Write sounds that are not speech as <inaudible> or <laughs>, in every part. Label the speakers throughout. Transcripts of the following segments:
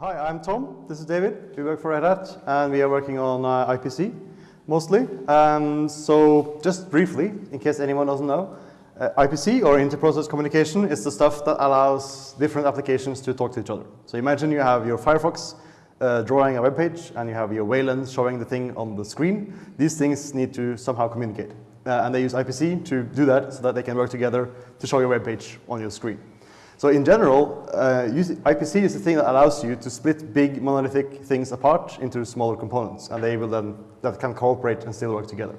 Speaker 1: Hi, I'm Tom. This is David. We work for Red Hat, and we are working on uh, IPC mostly. Um, so, just briefly, in case anyone doesn't know, uh, IPC or inter-process communication is the stuff that allows different applications to talk to each other. So, imagine you have your Firefox uh, drawing a web page, and you have your Wayland showing the thing on the screen. These things need to somehow communicate, uh, and they use IPC to do that so that they can work together to show your web page on your screen. So in general, uh, IPC is the thing that allows you to split big monolithic things apart into smaller components, and they will then that can cooperate and still work together.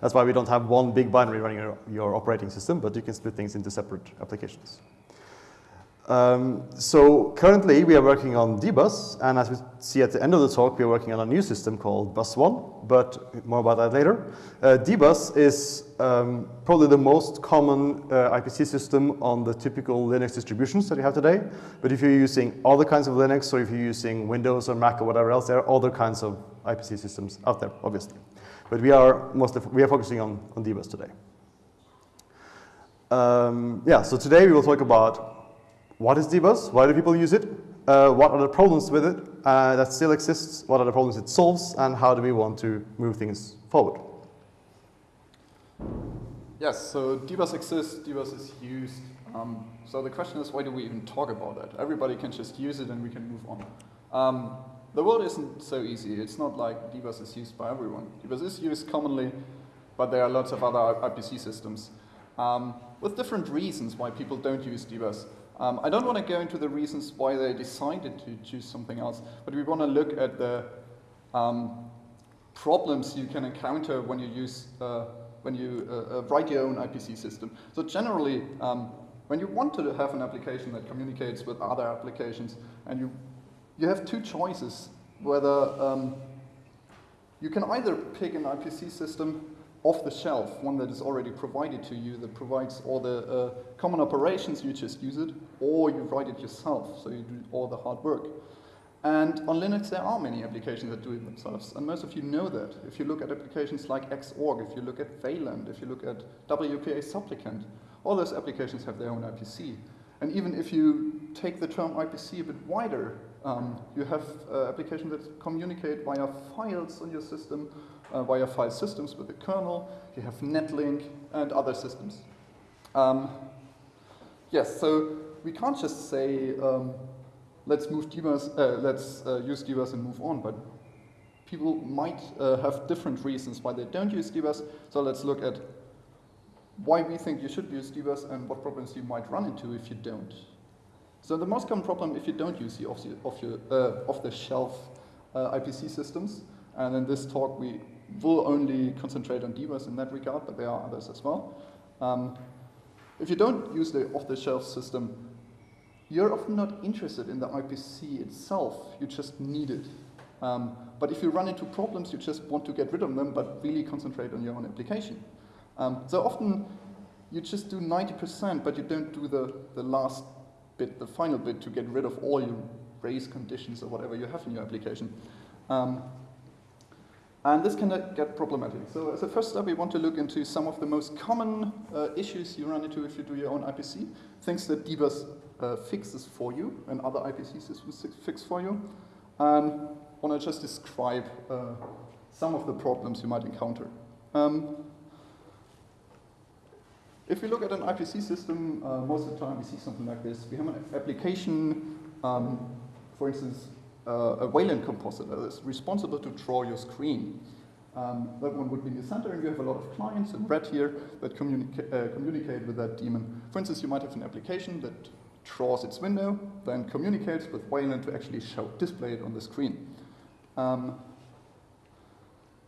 Speaker 1: That's why we don't have one big binary running your, your operating system, but you can split things into separate applications. Um, so currently we are working on dbus, and as we see at the end of the talk, we are working on a new system called bus1, but more about that later. Uh, dbus is um, probably the most common uh, IPC system on the typical Linux distributions that you have today. But if you're using other kinds of Linux, or if you're using Windows or Mac or whatever else, there are other kinds of IPC systems out there, obviously. But we are mostly we are focusing on, on dbus today. Um, yeah, so today we will talk about what is dbus? Why do people use it? Uh, what are the problems with it uh, that still exists? What are the problems it solves? And how do we want to move things forward?
Speaker 2: Yes, so dbus exists, dbus is used. Um, so the question is, why do we even talk about that? Everybody can just use it and we can move on. Um, the world isn't so easy. It's not like dbus is used by everyone. dbus is used commonly, but there are lots of other IPC systems um, with different reasons why people don't use dbus. Um, I don't want to go into the reasons why they decided to choose something else, but we want to look at the um, problems you can encounter when you use uh, when you uh, uh write your own IPC system. So generally, um, when you want to have an application that communicates with other applications, and you you have two choices whether um, you can either pick an IPC system off the shelf, one that is already provided to you that provides all the uh, common operations, you just use it, or you write it yourself, so you do all the hard work. And on Linux, there are many applications that do it themselves, and most of you know that. If you look at applications like Xorg, if you look at Wayland, if you look at WPA Supplicant, all those applications have their own IPC. And even if you take the term IPC a bit wider, um, you have uh, applications that communicate via files on your system, uh, file systems with the kernel, you have Netlink, and other systems. Um, yes, so we can't just say, um, let's move dbus, uh, let's uh, use dbus and move on, but people might uh, have different reasons why they don't use dbus, so let's look at why we think you should use dbus and what problems you might run into if you don't. So the most common problem if you don't use the off-the-shelf off uh, uh, IPC systems, and in this talk we will only concentrate on dbus in that regard, but there are others as well. Um, if you don't use the off-the-shelf system, you're often not interested in the IPC itself, you just need it. Um, but if you run into problems, you just want to get rid of them, but really concentrate on your own application. Um, so often you just do 90%, but you don't do the, the last bit, the final bit, to get rid of all your race conditions or whatever you have in your application. Um, and this can get problematic. So as a first step, we want to look into some of the most common uh, issues you run into if you do your own IPC, things that dbus uh, fixes for you and other IPC systems fix for you. And I want to just describe uh, some of the problems you might encounter. Um, if we look at an IPC system, uh, most of the time we see something like this. We have an application, um, for instance, a Wayland compositor that's responsible to draw your screen. Um, that one would be in the center, and you have a lot of clients in red here that communica uh, communicate with that daemon. For instance, you might have an application that draws its window, then communicates with Wayland to actually show, display it on the screen. Um,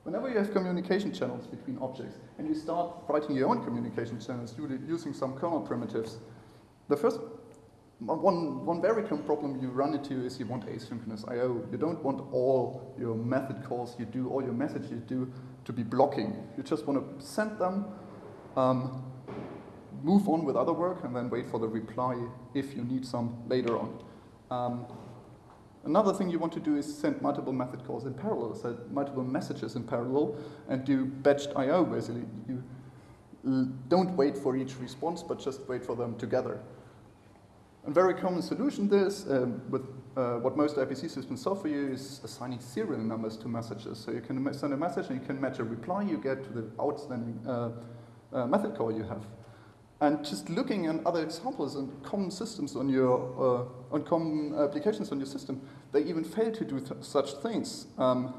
Speaker 2: whenever you have communication channels between objects, and you start writing your own communication channels using some kernel primitives, the first one, one very common problem you run into is you want asynchronous I.O. You don't want all your method calls you do, all your messages you do to be blocking. You just want to send them, um, move on with other work, and then wait for the reply if you need some later on. Um, another thing you want to do is send multiple method calls in parallel, send multiple messages in parallel, and do batched I.O. basically. You don't wait for each response, but just wait for them together. A very common solution this, um, with uh, what most IPC systems for you, is assigning serial numbers to messages. So you can send a message and you can match a reply you get to the outstanding uh, uh, method call you have. And just looking at other examples and common systems on your, uh, on common applications on your system, they even fail to do th such things. Um,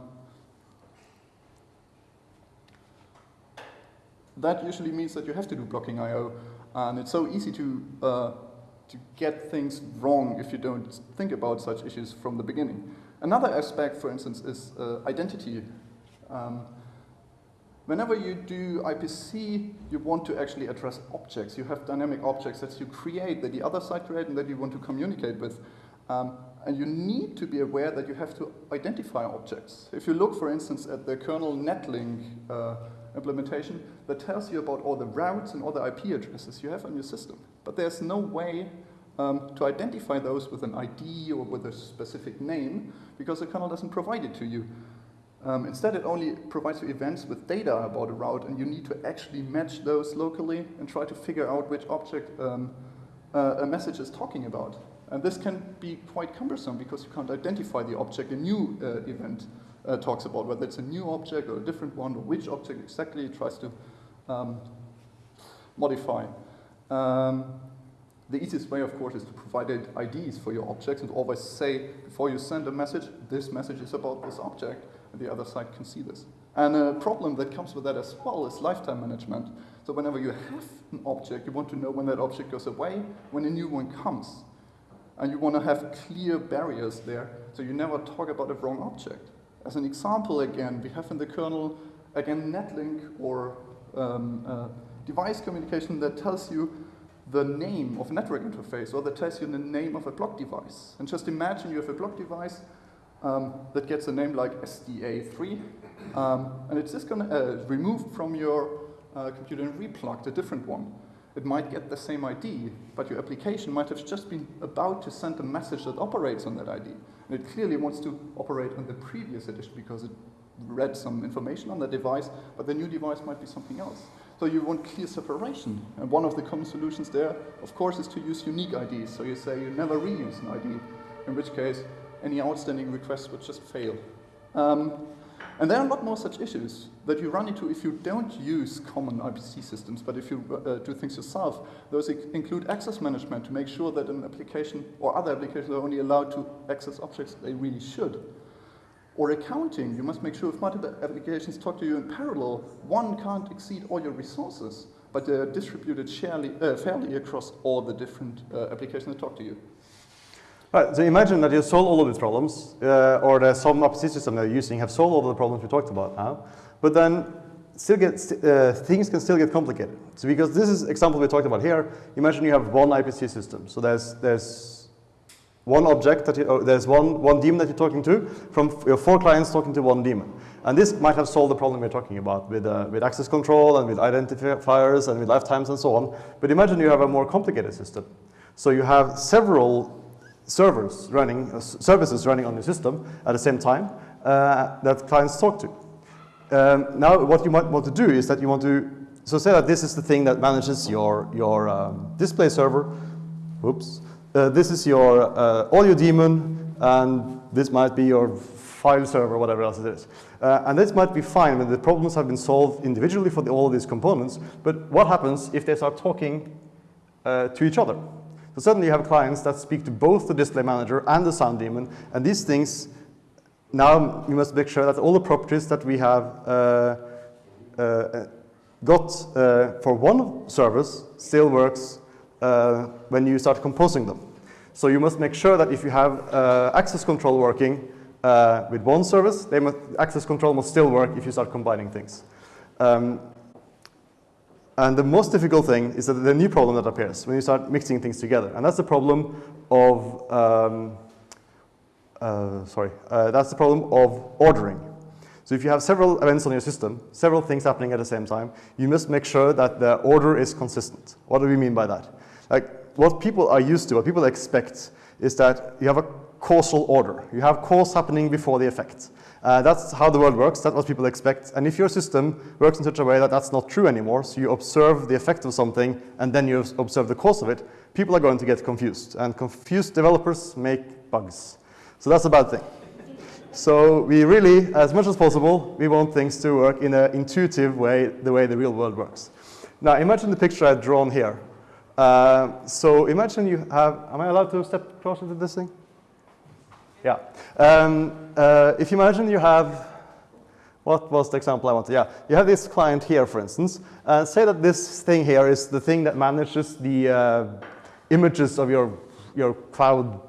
Speaker 2: that usually means that you have to do blocking I.O. And it's so easy to, uh, to get things wrong if you don't think about such issues from the beginning. Another aspect, for instance, is uh, identity. Um, Whenever you do IPC, you want to actually address objects. You have dynamic objects that you create, that the other side create, and that you want to communicate with. Um, and you need to be aware that you have to identify objects. If you look, for instance, at the kernel netlink uh, implementation, that tells you about all the routes and all the IP addresses you have on your system. But there's no way um, to identify those with an ID or with a specific name, because the kernel doesn't provide it to you. Um, instead, it only provides you events with data about a route, and you need to actually match those locally and try to figure out which object um, uh, a message is talking about. And this can be quite cumbersome because you can't identify the object a new uh, event uh, talks about, whether it's a new object or a different one, or which object exactly it tries to um, modify. Um, the easiest way, of course, is to provide IDs for your objects and always say, before you send a message, this message is about this object and the other side can see this. And a problem that comes with that as well is lifetime management. So whenever you have an object, you want to know when that object goes away, when a new one comes. And you want to have clear barriers there, so you never talk about a wrong object. As an example, again, we have in the kernel, again, netlink or um, uh, device communication that tells you the name of a network interface, or that tells you the name of a block device. And just imagine you have a block device um, that gets a name like SDA3, um, and it's just going to uh, remove from your uh, computer and replugged a different one. It might get the same ID, but your application might have just been about to send a message that operates on that ID. And it clearly wants to operate on the previous edition because it read some information on the device, but the new device might be something else. So you want clear separation. And one of the common solutions there, of course, is to use unique IDs. So you say you never reuse an ID, in which case any outstanding requests would just fail. Um, and there are a lot more such issues that you run into if you don't use common IPC systems, but if you uh, do things yourself. Those include access management to make sure that an application or other applications are only allowed to access objects they really should. Or accounting, you must make sure if multiple applications talk to you in parallel, one can't exceed all your resources, but they're distributed sharely, uh, fairly across all the different uh, applications that talk to you.
Speaker 1: Right, so imagine that you solve all of these problems, uh, or the some opposite system that you're using have solved all of the problems we talked about now, but then still get, uh, things can still get complicated. So because this is example we talked about here, imagine you have one IPC system. So there's, there's one object that you, oh, there's one, one daemon that you're talking to from your four clients talking to one daemon. And this might have solved the problem we're talking about with, uh, with access control and with identifiers and with lifetimes and so on. But imagine you have a more complicated system. So you have several servers running, uh, services running on your system at the same time uh, that clients talk to. Um, now, what you might want to do is that you want to, so say that this is the thing that manages your, your um, display server. Oops. Uh, this is your uh, audio daemon, and this might be your file server, whatever else it is. Uh, and this might be fine when the problems have been solved individually for the, all of these components, but what happens if they start talking uh, to each other? So suddenly you have clients that speak to both the display manager and the sound daemon, and these things, now you must make sure that all the properties that we have uh, uh, got for one service still works uh, when you start composing them. So you must make sure that if you have uh, access control working uh, with one service, must, access control must still work if you start combining things. Um, and the most difficult thing is that the new problem that appears when you start mixing things together. And that's the problem of, um, uh, sorry, uh, that's the problem of ordering. So if you have several events on your system, several things happening at the same time, you must make sure that the order is consistent. What do we mean by that? Like what people are used to, what people expect is that you have a causal order. You have cause happening before the effect. Uh, that's how the world works, that's what people expect. And if your system works in such a way that that's not true anymore, so you observe the effect of something and then you observe the cause of it, people are going to get confused. And confused developers make bugs. So that's a bad thing. So we really, as much as possible, we want things to work in an intuitive way, the way the real world works. Now imagine the picture I've drawn here. Uh, so imagine you have, am I allowed to step closer to this thing? Yeah. Um, uh, if you imagine you have, what was the example I wanted? Yeah, you have this client here, for instance. Uh, say that this thing here is the thing that manages the uh, images of your, your cloud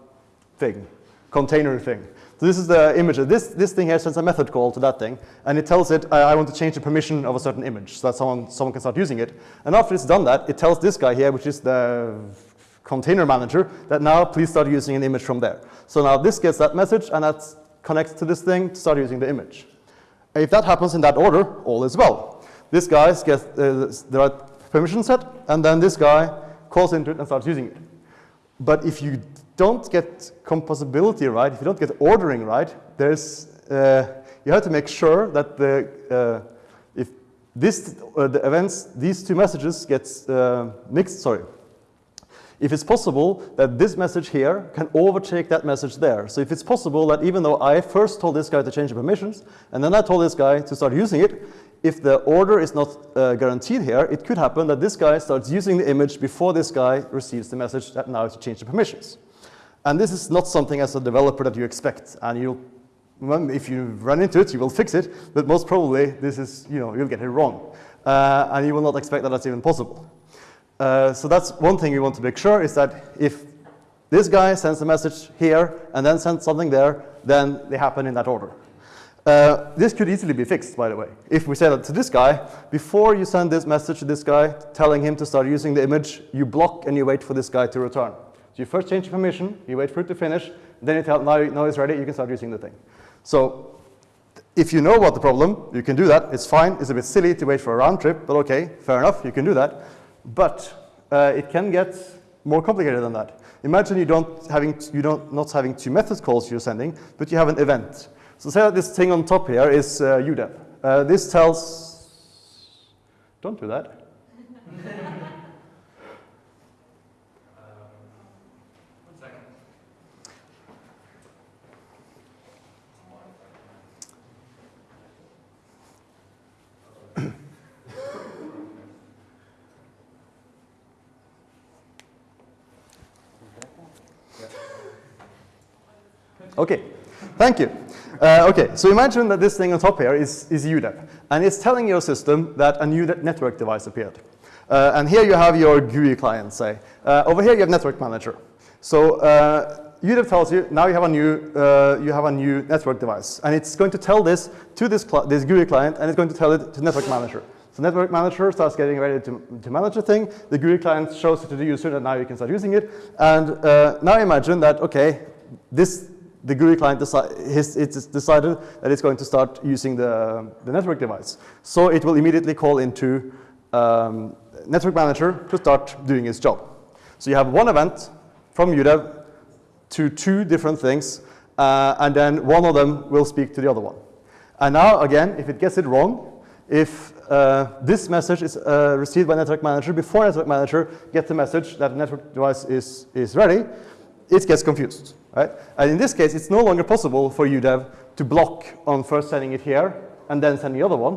Speaker 1: thing, container thing. So this is the image. This, this thing here sends a method call to that thing, and it tells it, I, I want to change the permission of a certain image so that someone, someone can start using it. And after it's done that, it tells this guy here, which is the container manager, that now please start using an image from there. So now this gets that message, and that connects to this thing to start using the image. If that happens in that order, all is well. This guy gets uh, the right permission set, and then this guy calls into it and starts using it. But if you don't get composability right, if you don't get ordering right, there's, uh, you have to make sure that the, uh, if this, uh, the events, these two messages gets uh, mixed, sorry. If it's possible that this message here can overtake that message there. So if it's possible that even though I first told this guy to change the permissions, and then I told this guy to start using it, if the order is not uh, guaranteed here, it could happen that this guy starts using the image before this guy receives the message that now to change the permissions. And this is not something as a developer that you expect. And you, if you run into it, you will fix it. But most probably, this is, you know, you'll get it wrong. Uh, and you will not expect that that's even possible. Uh, so that's one thing we want to make sure is that if this guy sends a message here and then sends something there, then they happen in that order. Uh, this could easily be fixed, by the way. If we say that to this guy, before you send this message to this guy, telling him to start using the image, you block and you wait for this guy to return. So you first change the permission, you wait for it to finish, then you tell, now, now it's ready, you can start using the thing. So if you know about the problem, you can do that. It's fine. It's a bit silly to wait for a round trip, but okay, fair enough, you can do that. But uh, it can get more complicated than that. Imagine you don't having you don't not having two method calls you're sending, but you have an event. So say that this thing on top here is uh, UDEV. Uh, this tells. Don't do that. <laughs> Okay, thank you. Uh, okay, so imagine that this thing on top here is, is UDEV, and it's telling your system that a new network device appeared. Uh, and here you have your GUI client, say. Uh, over here you have Network Manager. So uh, UDEV tells you now you have a new uh, you have a new network device, and it's going to tell this to this this GUI client, and it's going to tell it to Network Manager. So Network Manager starts getting ready to, to manage the thing. The GUI client shows it to the user, and now you can start using it. And uh, now imagine that okay, this the GUI client deci it's decided that it's going to start using the, the network device. So it will immediately call into um, Network Manager to start doing its job. So you have one event from UDEV to two different things, uh, and then one of them will speak to the other one. And now, again, if it gets it wrong, if uh, this message is uh, received by Network Manager before Network Manager gets the message that the network device is, is ready, it gets confused. Right? And in this case, it's no longer possible for UDEV to block on first sending it here and then sending the other one,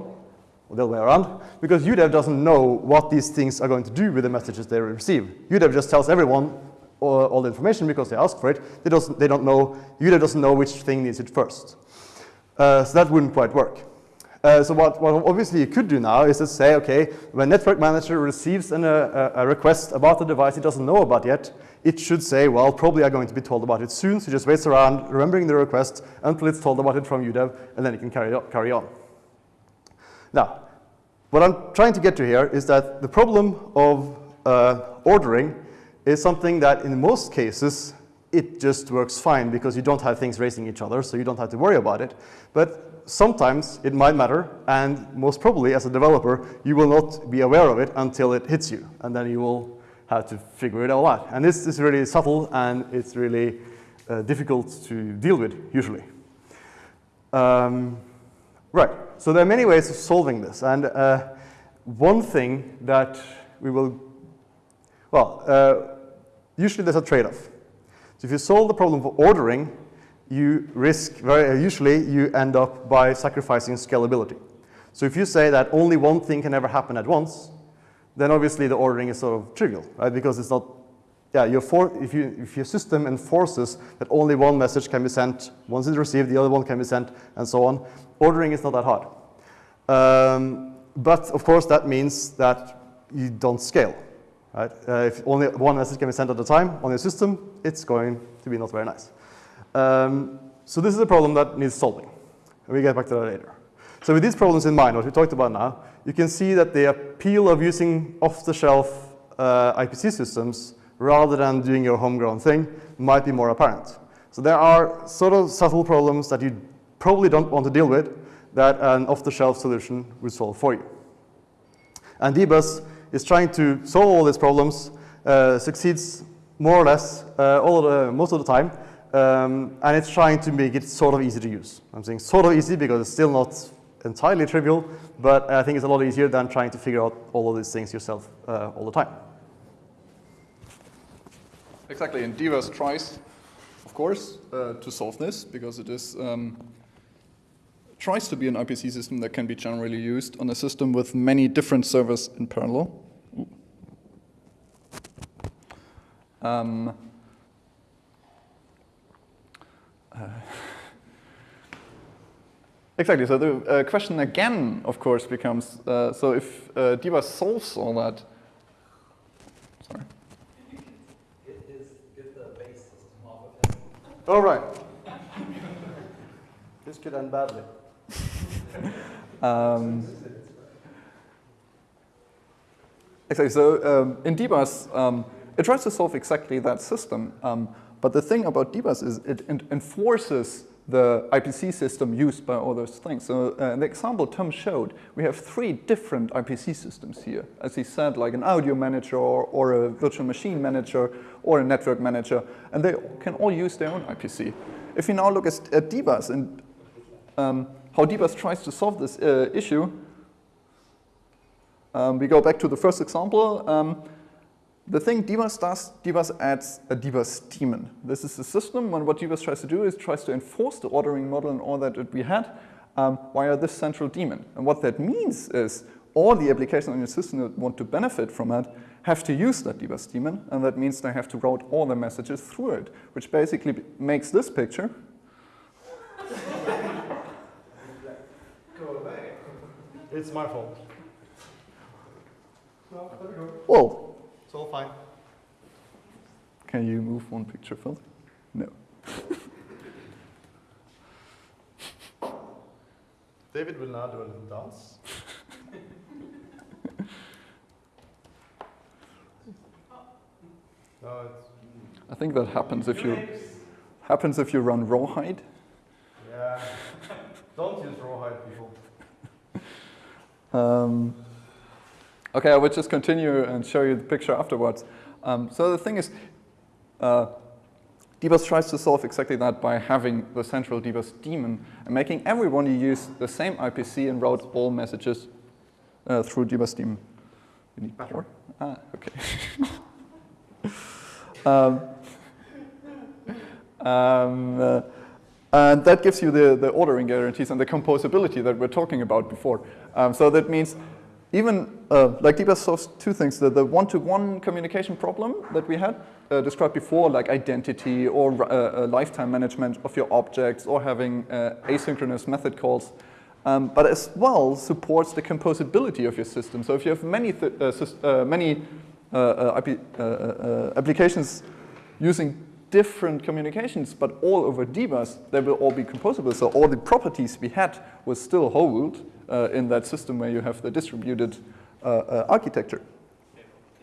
Speaker 1: or the other way around, because UDEV doesn't know what these things are going to do with the messages they receive. UDEV just tells everyone all, all the information because they ask for it. They, doesn't, they don't know, UDEV doesn't know which thing needs it first. Uh, so that wouldn't quite work. Uh, so what, what, obviously you could do now is to say, okay, when Network Manager receives an, uh, a request about the device it doesn't know about yet, it should say, well, probably I'm going to be told about it soon, so just waits around remembering the request until it's told about it from UDEV, and then it can carry on. Carry on. Now, what I'm trying to get to here is that the problem of uh, ordering is something that in most cases it just works fine because you don't have things racing each other, so you don't have to worry about it. But sometimes it might matter, and most probably as a developer, you will not be aware of it until it hits you, and then you will to figure it all out. And this is really subtle, and it's really uh, difficult to deal with, usually. Um, right, so there are many ways of solving this. And uh, one thing that we will, well, uh, usually there's a trade-off. So if you solve the problem of ordering, you risk, very usually you end up by sacrificing scalability. So if you say that only one thing can ever happen at once, then obviously the ordering is sort of trivial, right? Because it's not, yeah, your for, if, you, if your system enforces that only one message can be sent, once it's received, the other one can be sent, and so on, ordering is not that hard. Um, but of course, that means that you don't scale, right? Uh, if only one message can be sent at a time on your system, it's going to be not very nice. Um, so this is a problem that needs solving. We'll get back to that later. So with these problems in mind, what we talked about now, you can see that the appeal of using off-the-shelf uh, IPC systems rather than doing your homegrown thing might be more apparent. So there are sort of subtle problems that you probably don't want to deal with that an off-the-shelf solution would solve for you. And dbus is trying to solve all these problems, uh, succeeds more or less uh, all the, most of the time, um, and it's trying to make it sort of easy to use. I'm saying sort of easy because it's still not entirely trivial, but I think it's a lot easier than trying to figure out all of these things yourself uh, all the time.
Speaker 2: Exactly, and dbus tries, of course, uh, to solve this because it is um, tries to be an IPC system that can be generally used on a system with many different servers in parallel. Um, uh, exactly, so the uh, question again, of course, becomes, uh, so if uh, dbus solves all that, sorry.
Speaker 1: It is get the basis of it all right. <laughs> this could end badly. <laughs>
Speaker 2: Um, exactly. So um, in dbus, um, it tries to solve exactly that system. Um, but the thing about dbus is it enforces the IPC system used by all those things. So uh, the example Tom showed, we have three different IPC systems here. As he said, like an audio manager or, or a virtual machine manager or a network manager, and they can all use their own IPC. If we now look at, at dbus and um, how dbus tries to solve this uh, issue, um, we go back to the first example. Um, the thing dbus does, dbus adds a dbus daemon. This is the system, and what dbus tries to do is tries to enforce the ordering model and all that we had um, via this central daemon. And what that means is all the applications on your system that want to benefit from it have to use that dbus daemon, and that means they have to route all the messages through it, which basically makes this picture.
Speaker 1: Go away. It's my fault. No, let it go.
Speaker 2: Whoa,
Speaker 1: It's all fine.
Speaker 2: Can you move one picture further? No.
Speaker 1: David will now do a little dance. no,
Speaker 2: I think that happens if you happens if you run rawhide.
Speaker 1: yeah. Don't use rawhide, people.
Speaker 2: Um, okay, I will just continue and show you the picture afterwards. Um, so the thing is, uh, dbus tries to solve exactly that by having the central dbus daemon and making everyone use the same IPC and route all messages uh, through dbus daemon. You need power? Ah, okay. <laughs> um, um, uh, and that gives you the, the ordering guarantees and the composability that we're talking about before. Um, so that means even, uh, like dbus solves two things, the, one-to-one communication problem that we had uh, described before, like identity or uh, uh lifetime management of your objects or having uh, asynchronous method calls, um, but as well supports the composability of your system. So if you have many, many applications using different communications, but all over dbus, they will all be composable. So all the properties we had will still hold uh, in that system where you have the distributed uh, uh, architecture.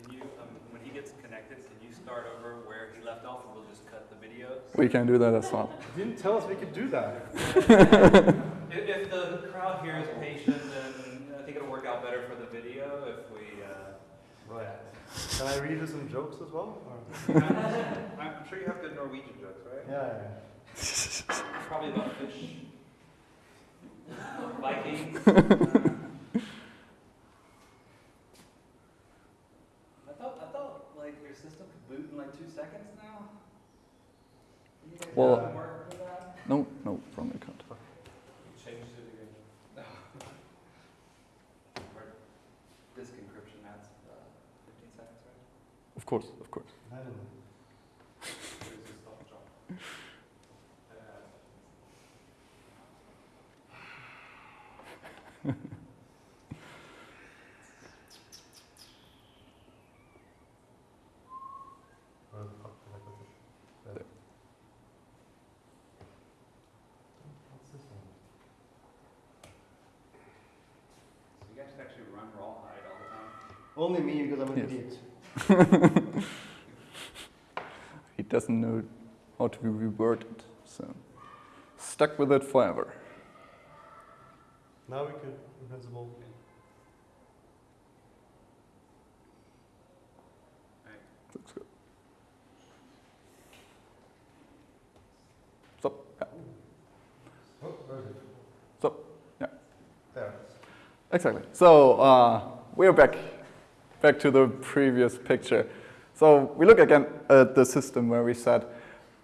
Speaker 3: Can you, um, when he gets connected, can you start over where he left off and we'll just cut the video?
Speaker 2: We can do that as well.
Speaker 1: You didn't tell us we could do that. <laughs>
Speaker 3: If, if the crowd here is patient, then I think it'll work out better for the video if we, uh,
Speaker 1: Right. Can I read you some jokes as well? <laughs>
Speaker 3: I'm sure you have good Norwegian jokes, right?
Speaker 1: Yeah, yeah,
Speaker 3: Probably about fish. Vikings. I thought, I thought like your system could boot in like two seconds now.
Speaker 2: Well-
Speaker 3: haven't worked with that?
Speaker 2: No, no, wrong account.
Speaker 3: You changed it again. Disk encryption, that's uh, 15 seconds, right?
Speaker 2: Of course, of course.
Speaker 1: I don't know.
Speaker 3: There's this stuff drop. Uh,
Speaker 1: Where the fuck did I put it? There.
Speaker 2: There.
Speaker 1: What's this one?
Speaker 3: So you guys actually run rawhide all the time?
Speaker 1: Only me because I'm an
Speaker 2: Yes.
Speaker 1: idiot. <laughs>
Speaker 2: He doesn't know how to be it, so stuck with it forever.
Speaker 1: Now we could invincible.
Speaker 2: Looks good. Stop. Yeah.
Speaker 1: Oh, where is?
Speaker 2: Stop. Yeah.
Speaker 1: There.
Speaker 2: Exactly. So uh, we're back, back to the previous picture. So we look again at the system where we said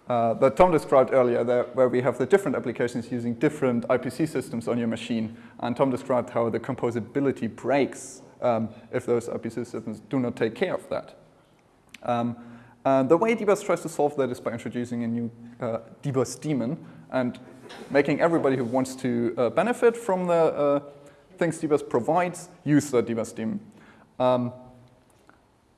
Speaker 2: uh, that Tom described earlier, that where we have the different applications using different IPC systems on your machine. And Tom described how the composability breaks um, if those IPC systems do not take care of that. Um, and the way Dbus tries to solve that is by introducing a new uh, Dbus daemon and making everybody who wants to uh, benefit from the uh, things Dbus provides use the Dbus daemon. Um,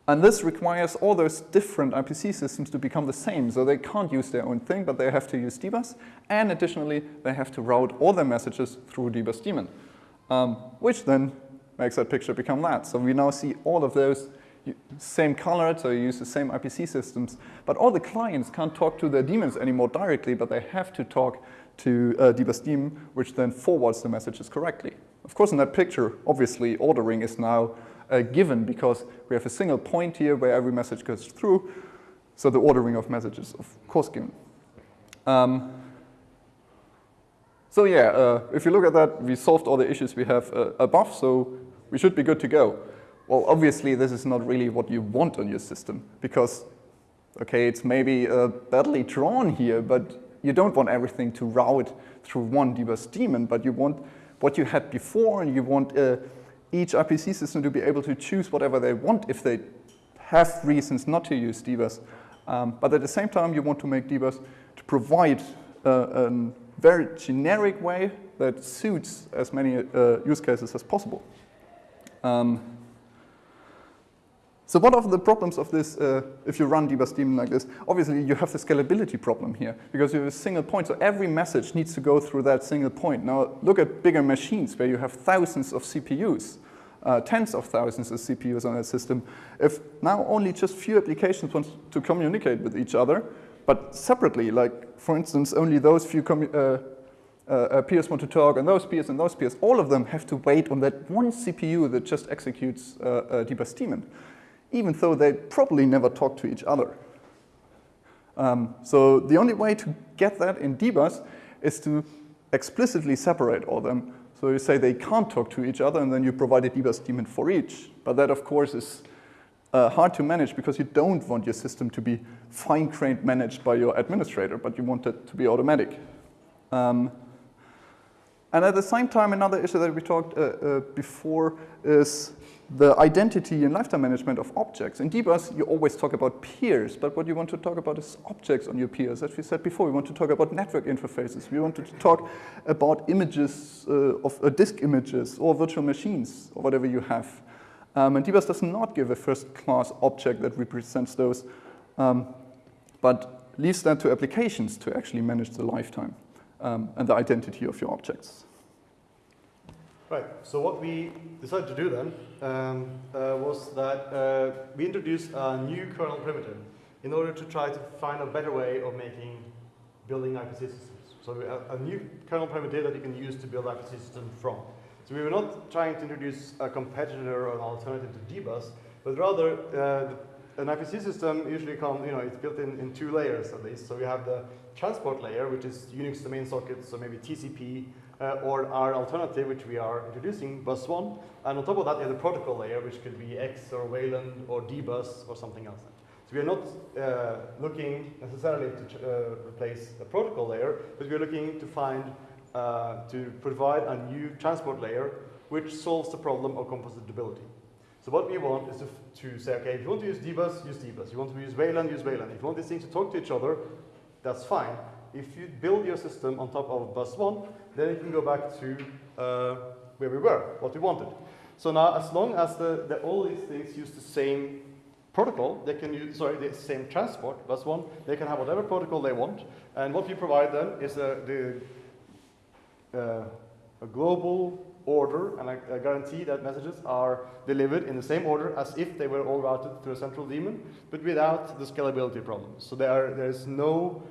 Speaker 2: and this requires all those different IPC systems to become the same. So they can't use their own thing, but they have to use Dbus. And additionally, they have to route all their messages through Dbus daemon, um, which then makes that picture become that. So we now see all of those same colored, so you use the same IPC systems. But all the clients can't talk to their daemons anymore directly, but they have to talk to uh, Dbus daemon, which then forwards the messages correctly. Of course, in that picture, obviously, ordering is now uh, given because we have a single point here where every message goes through. So the ordering of messages, of course, given. Um, so yeah, uh, if you look at that, we solved all the issues we have uh, above, so we should be good to go. Well, obviously, this is not really what you want on your system because, okay, it's maybe uh, badly drawn here, but you don't want everything to route through one dbus daemon, but you want what you had before, and you want uh, each RPC system to be able to choose whatever they want if they have reasons not to use dbus. Um, but at the same time, you want to make dbus to provide uh, a very generic way that suits as many uh, use cases as possible. Um, so what are the problems of this uh, if you run dbus daemon like this? Obviously, you have the scalability problem here because you have a single point. So every message needs to go through that single point. Now, look at bigger machines where you have thousands of CPUs, uh, tens of thousands of CPUs on a system. If now only just few applications want to communicate with each other, but separately, like for instance, only those few uh, uh, peers want to talk, and those peers and those peers, all of them have to wait on that one CPU that just executes uh, uh, dbus daemon even though they probably never talk to each other. Um, so the only way to get that in dbus is to explicitly separate all them. So you say they can't talk to each other, and then you provide a dbus daemon for each. But that, of course, is uh, hard to manage because you don't want your system to be fine-grained managed by your administrator, but you want it to be automatic. Um, and at the same time, another issue that we talked uh, uh, before is the identity and lifetime management of objects. In dbus, you always talk about peers, but what you want to talk about is objects on your peers. As we said before, we want to talk about network interfaces. We want to talk about images uh, of uh, disk images or virtual machines or whatever you have. Um, and dbus does not give a first-class object that represents those, um, but leaves that to applications to actually manage the lifetime um, and the identity of your objects.
Speaker 1: Right, so what we decided to do then um, uh, was that uh, we introduced a new kernel primitive in order to try to find a better way of making building IPC systems. So have a new kernel primitive that you can use to build IPC systems from. So we were not trying to introduce a competitor or an alternative to dbus, but rather uh, an IPC system usually comes, you know, it's built in, in two layers at least. So we have the transport layer, which is Unix domain sockets, so maybe TCP, or our alternative, which we are introducing, bus one. And on top of that, you have protocol layer, which could be X or Wayland or dbus or something else. So we are not uh, looking necessarily to uh, replace the protocol layer, but we are looking to find, uh, to provide a new transport layer which solves the problem of compositability. So what we want is to, to say, okay, if you want to use dbus, use dbus. If you want to use Wayland, use Wayland. If you want these things to talk to each other, that's fine. If you build your system on top of bus one, then you can go back to uh, where we were, what we wanted. So now, as long as the, the, all these things use the same protocol, they can use, sorry, the same transport, bus one, they can have whatever protocol they want. And what we provide them is a, the, uh, a global order and a, a, guarantee that messages are delivered in the same order as if they were all routed through a central daemon, but without the scalability problems. So there, there's no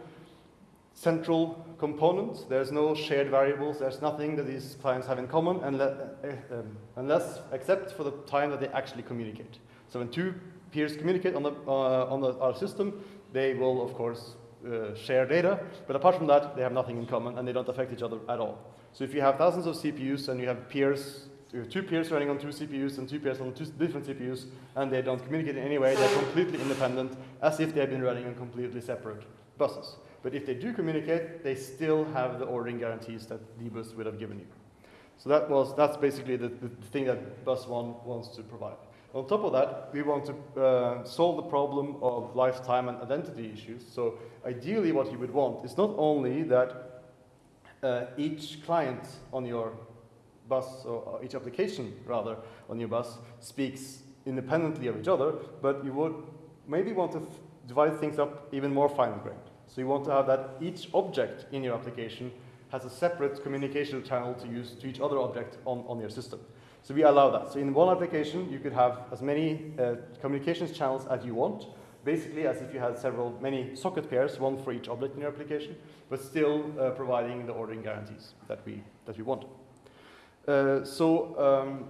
Speaker 1: central components, there's no shared variables, there's nothing that these clients have in common unless, uh, um, unless except for the time that they actually communicate. So when two peers communicate on, the, uh, on the, our system, they will, of course, uh, share data, but apart from that, they have nothing in common and they don't affect each other at all. So if you have thousands of CPUs and you have peers, you have two peers running on two CPUs and two peers on two different CPUs, and they don't communicate in any way, they're completely independent, as if they've been running on completely separate buses. But if they do communicate, they still have the ordering guarantees that dbus would have given you. So that was, that's basically the, the thing that bus one wants to provide. On top of that, we want to uh, solve the problem of lifetime and identity issues. So ideally what you would want is not only that uh, each client on your bus, or each application rather, on your bus speaks independently of each other, but you would maybe want to divide things up even more fine-grained. So you want to have that each object in your application has a separate communication channel to use to each other object on, on your system. So we allow that. So in one application, you could have as many uh, communications channels as you want, basically as if you had several, many socket pairs, one for each object in your application, but still uh, providing the ordering guarantees that we, that we want. Uh, so um,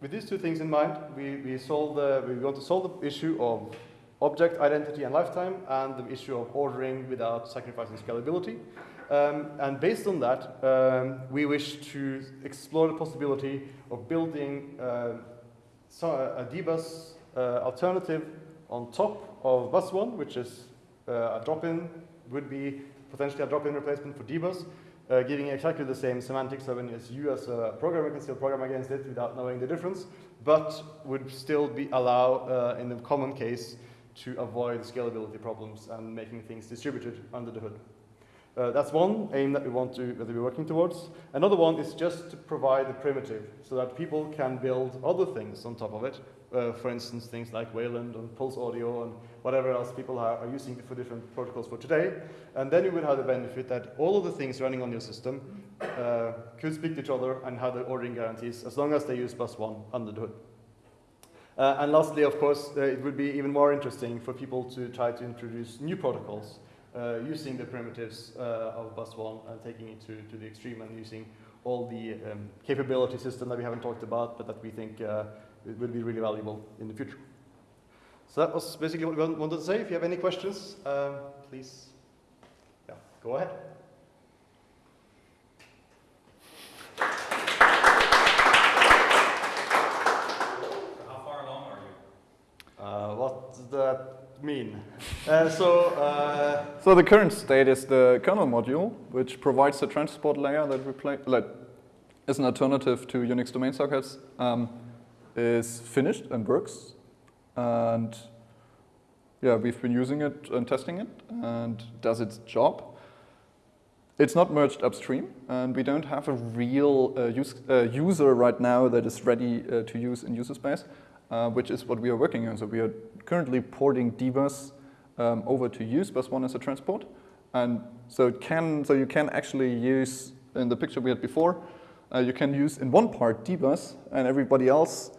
Speaker 1: with these two things in mind, we, we, solve the, we want to solve the issue of object identity and lifetime and the issue of ordering without sacrificing scalability. Um, and based on that, um, we wish to explore the possibility of building uh, a dbus uh, alternative on top of bus one, which is uh, a drop-in, would be potentially a drop-in replacement for dbus, uh, giving exactly the same semantics when as you as a programmer can still program against it without knowing the difference, but would still be allow uh, in the common case to avoid scalability problems and making things distributed under the hood. Uh, that's one aim that we want to that we're working towards. Another one is just to provide the primitive so that people can build other things on top of it. Uh, for instance, things like Wayland and Pulse Audio and whatever else people are, are, using for different protocols for today. And then you would have the benefit that all of the things running on your system uh, could speak to each other and have the ordering guarantees as long as they use bus one under the hood. Uh, and lastly, of course, uh, it would be even more interesting for people to try to introduce new protocols uh, using the primitives uh, of bus one and taking it to, to the extreme and using all the um, capability system that we haven't talked about, but that we think uh, will be really valuable in the future. So that was basically what we wanted to say. If you have any questions, um, please yeah, go ahead. Uh, what that mean? <laughs> Uh, so, uh,
Speaker 2: so the current state is the kernel module, which provides the transport layer that like, is an alternative to Unix domain sockets, um, is finished and works. And yeah, we've been using it and testing it and does its job. It's not merged upstream, and we don't have a real uh, use, uh, user right now that is ready uh, to use in user space uh, which is what we are working on. So we are currently porting dbus um, over to use bus one as a transport. And so it can, so you can actually use, in the picture we had before, uh, you can use in one part dbus and everybody else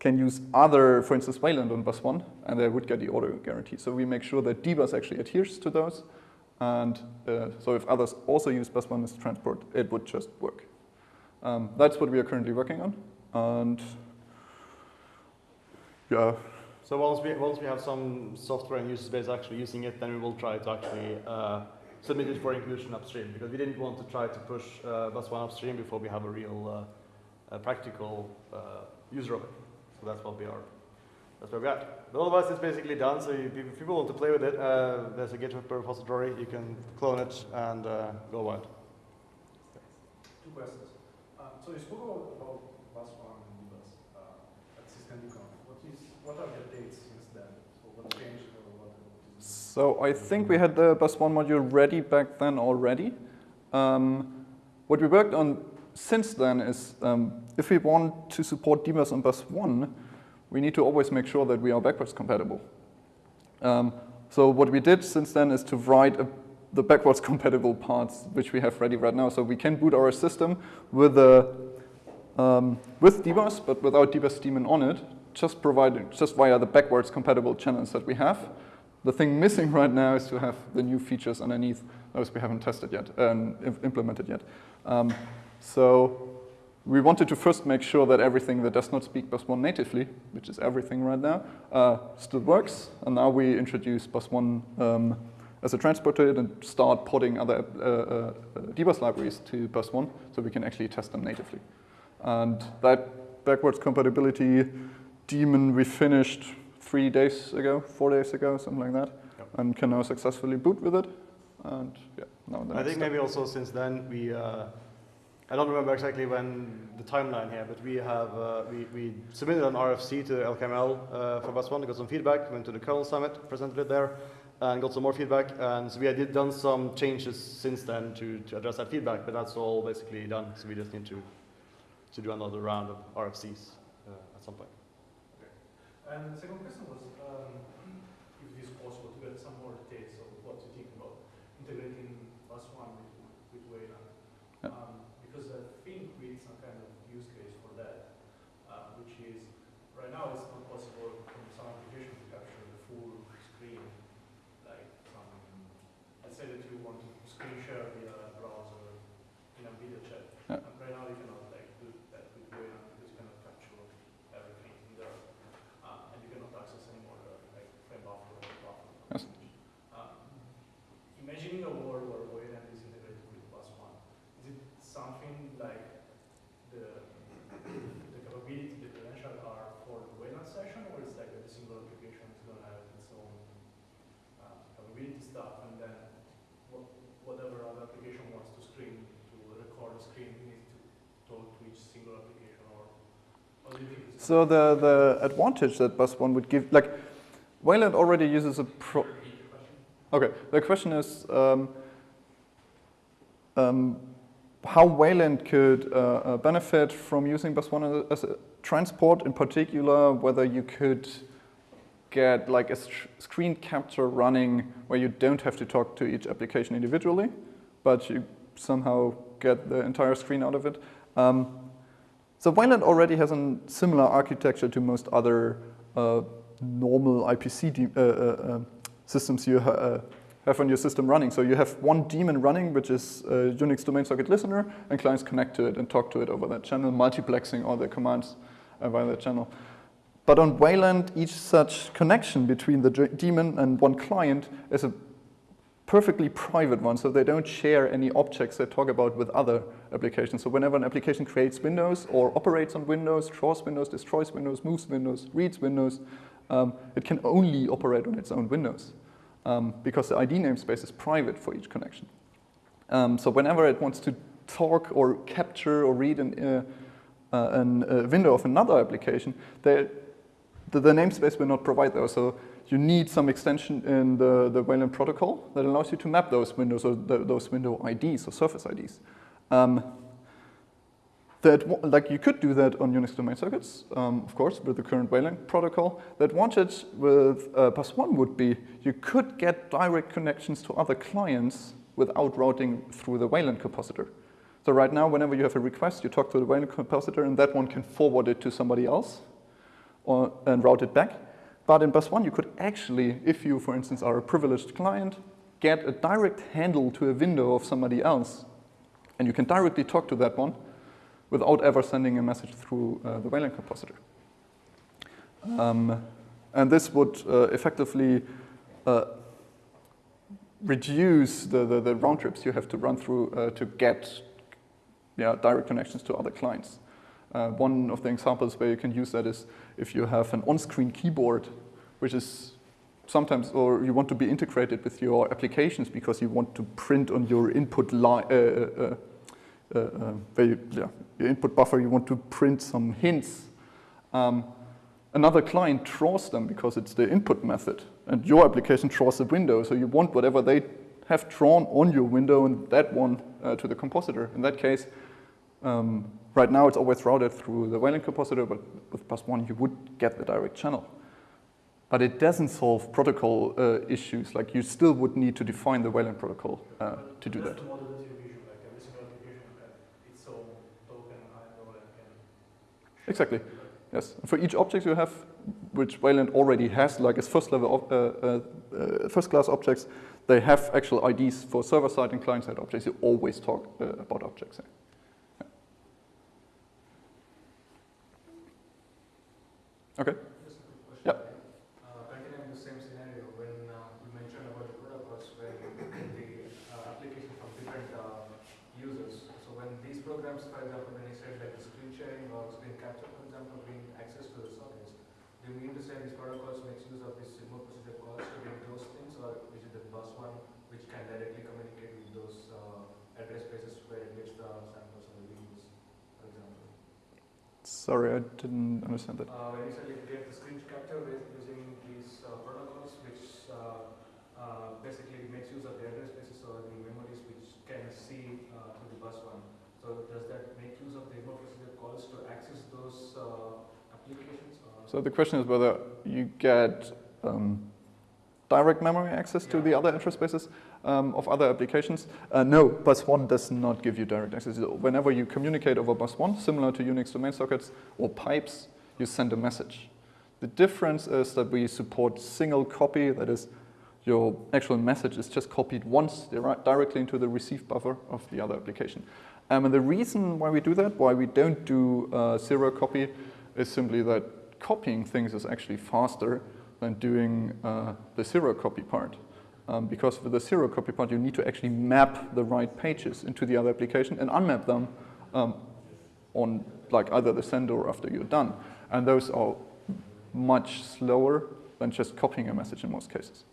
Speaker 2: can use other, for instance, Wayland on bus one, and they would get the auto guarantee. So we make sure that dbus actually adheres to those. And uh, so if others also use bus one as transport, it would just work. Um, that's what we are currently working on. And
Speaker 1: yeah. So once we, once we have some software and user space actually using it, then we will try to actually uh, it for inclusion upstream because we didn't want to try to push uh, bus one upstream before we have a real uh, practical uh, user of it. So that's what we are. That's where we're at. But otherwise, it's basically done. So you, if people want to play with it, uh, there's a GitHub repository. You can clone it and uh, go wild.
Speaker 4: Two questions. Um, so you spoke about, about bus one and bus uh, at systemd.conf. What are the since then? So what changed or what?
Speaker 2: So I think we had the bus one module ready back then already. Um, what we worked on since then is um, if we want to support dbus on bus one, we need to always make sure that we are backwards compatible. Um, so what we did since then is to write a, the backwards <laughs> compatible parts which we have ready right now. So we can boot our system with a um, with dbus, but without dbus daemon on it, just providing just via the backwards compatible channels that we have. The thing missing right now is to have the new features underneath those we haven't tested yet and um, implemented yet. Um, so we wanted to first make sure that everything that does not speak bus 1 natively, which is everything right now, uh, still works. And now we introduce bus 1 um, as a transporter and start porting other uh, uh, dbus libraries to bus 1 so we can actually test them natively. And that backwards compatibility daemon we finished three days ago, four days ago, something like that, yep. and can now successfully boot with it. And yeah, now
Speaker 1: I think step. maybe also since then we uh, I don't remember exactly when the timeline here, but we have uh, we, we submitted an RFC to LKML uh, for Bus One, got some feedback, went to the kernel summit, presented it there, and got some more feedback. And so we had done some changes since then to, to address that feedback, but that's all basically done. So we just need to to do another round of RFCs uh, at some point.
Speaker 4: And the second question was um, if it is possible to get some more details of what you think about integrating Bus One with, with Wayland. Yeah. Um, because I think we need some kind of use case for that, uh, which is right now it's not possible from some application to capture the full screen, like from, let's say that you want to screen share via browser in a video chat. Yeah. And right now you cannot like do that with Wayland because you cannot capture everything in there. Uh, and you cannot access anymore the like frame buffer or buffer. Yes. Um, imagining a world where Wayland is integrated with Bus One, is it something like the, the capability, the credential are for the Wayland session, or it's like a single application is going to have its own uh, capability stuff, and then what, whatever other application wants to screen, to record the screen, needs to talk to each single application, or
Speaker 2: so the, the advantage that Bus One would give, like, Wayland already uses a pro. Okay, the question is, um, um, how Wayland could uh, uh, benefit from using Bus One as a transport, in particular, whether you could get like a screen capture running where you don't have to talk to each application individually, but you somehow get the entire screen out of it. Um, so Wayland already has a similar architecture to most other uh, normal IPC uh, uh, uh, systems you ha have on your system running. So you have one daemon running, which is a Unix domain socket listener, and clients connect to it and talk to it over that channel, multiplexing all the commands uh, via that channel. But on Wayland, each such connection between the daemon and one client is a perfectly private one, so they don't share any objects they talk about with other applications. So whenever an application creates windows or operates on windows, draws windows, destroys windows, moves windows, reads windows, um, it can only operate on its own windows um, because the ID namespace is private for each connection. Um, so whenever it wants to talk or capture or read an, uh, uh, an, a window of another application, the, the namespace will not provide those. So you need some extension in the, the Wayland protocol that allows you to map those windows or the, those window IDs or surface IDs. Um, that, like you could do that on Unix domain sockets, um, of course, with the current Wayland protocol. That advantage with uh, bus one would be you could get direct connections to other clients without routing through the Wayland compositor. So right now, whenever you have a request, you talk to the Wayland compositor, and that one can forward it to somebody else or, and route it back. But in bus one, you could actually, if you, for instance, are a privileged client, get a direct handle to a window of somebody else, and you can directly talk to that one, without ever sending a message through uh, the Wayland compositor. Um, and this would uh, effectively uh, reduce the, the, the round trips you have to run through uh, to get yeah, direct connections to other clients. Uh, one of the examples where you can use that is if you have an on-screen keyboard, which is sometimes, or you want to be integrated with your applications because you want to print on your input line, uh, uh, uh, uh, you, yeah, your input buffer, you want to print some hints. Um, another client draws them because it's the input method, and your application draws the window, so you want whatever they have drawn on your window and that one uh, to the compositor. In that case, um, right now it's always routed through the Wayland compositor, but with bus one you would get the direct channel. But it doesn't solve protocol uh, issues, like you still would need to define the Wayland protocol uh, to do that.
Speaker 4: the model that you vision, like every single application has its own token, IO, and can.
Speaker 2: Exactly. Yes. For each object you have, which Wayland already has, like as first level, of- uh, uh, uh, first class objects, they have actual IDs for server side and client side objects. You always talk uh, about objects. Yeah. Okay.
Speaker 5: Just a quick question. Uh, Continuing the same scenario, when uh, you mentioned about the protocols where the uh, application from different uh, users. So when these programs, for example, when you said like the screen sharing or screen capture, for example, bring access to the sockets, do you mean to say these protocols makes use of this remote procedure calls to get those things, or is it the bus one which can directly communicate with those uh, address spaces where it gets the samples or the videos, for example?
Speaker 2: Sorry, I didn't understand that.
Speaker 5: Uh, when you said like get the screen capture using these uh, protocols, which uh, uh, basically makes use of the address spaces or the memories which can see uh, to the bus one. So does that make use of the remote procedure calls to access those uh, applications? Or
Speaker 2: So the question is whether you get um, direct memory access to
Speaker 5: Yeah.
Speaker 2: the other address spaces um, of other applications. Uh, no, bus one does not give you direct access. Whenever you communicate over bus one, similar to Unix domain sockets or pipes, you send a message. The difference is that we support single copy, that is, your actual message is just copied once directly into the receive buffer of the other application. Um, and the reason why we do that, why we don't do uh, zero copy, is simply that copying things is actually faster than doing uh, the zero copy part. Um, because for the zero copy part, you need to actually map the right pages into the other application and unmap them um, on like either the sender or after you're done. And those are much slower than just copying a message in most cases.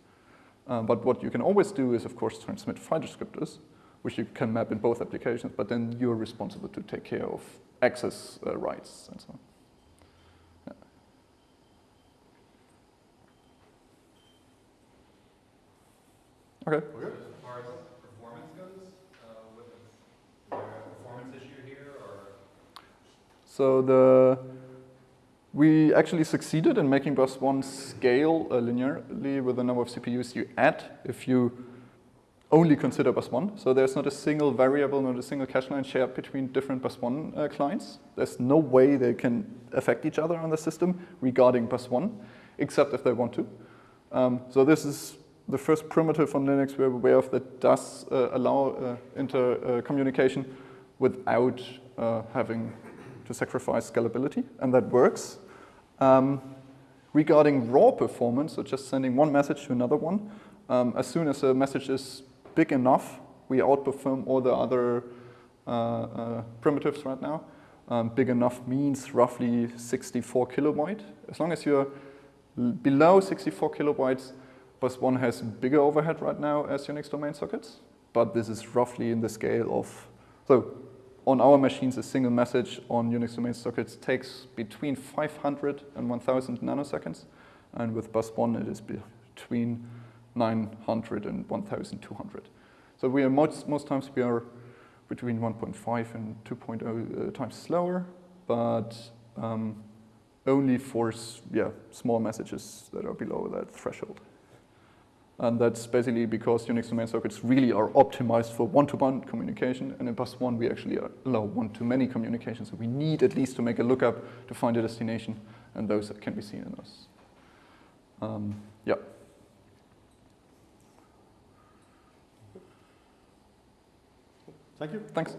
Speaker 2: Um, but what you can always do is, of course, transmit file descriptors, which you can map in both applications, but then you're responsible to take care of access uh, rights and so on. Okay.
Speaker 3: As far as performance goes, uh, what is, is there a performance issue here or?
Speaker 2: So the we actually succeeded in making bus one scale uh, linearly with the number of CPUs you add if you only consider bus one. So there's not a single variable, not a single cache line shared between different bus one uh, clients. There's no way they can affect each other on the system regarding bus one, except if they want to. Um, so this is the first primitive on Linux we're aware of that does uh, allow uh, inter uh, without uh, having to sacrifice scalability, and that works. Um, regarding raw performance, so just sending one message to another one, um, as soon as a message is big enough, we outperform all the other uh, uh, primitives right now. Um, big enough means roughly 64 kilobyte. As long as you're below 64 kilobytes, bus one has bigger overhead right now as Unix domain sockets, but this is roughly in the scale of, so on our machines, a single message on Unix domain sockets takes between 500 and 1000 nanoseconds, and with bus one, it is between 900 and 1200. So we are most, most times we are between 1.5 and 2.0 uh, times slower, but um, only for yeah, small messages that are below that threshold. And that's basically because Unix domain sockets really are optimized for one-to-one communication, and in bus one we actually allow one-to-many communication. So we need at least to make a lookup to find a destination, and those that can be seen in those. Um, yeah.
Speaker 1: Thank you.
Speaker 2: Thanks.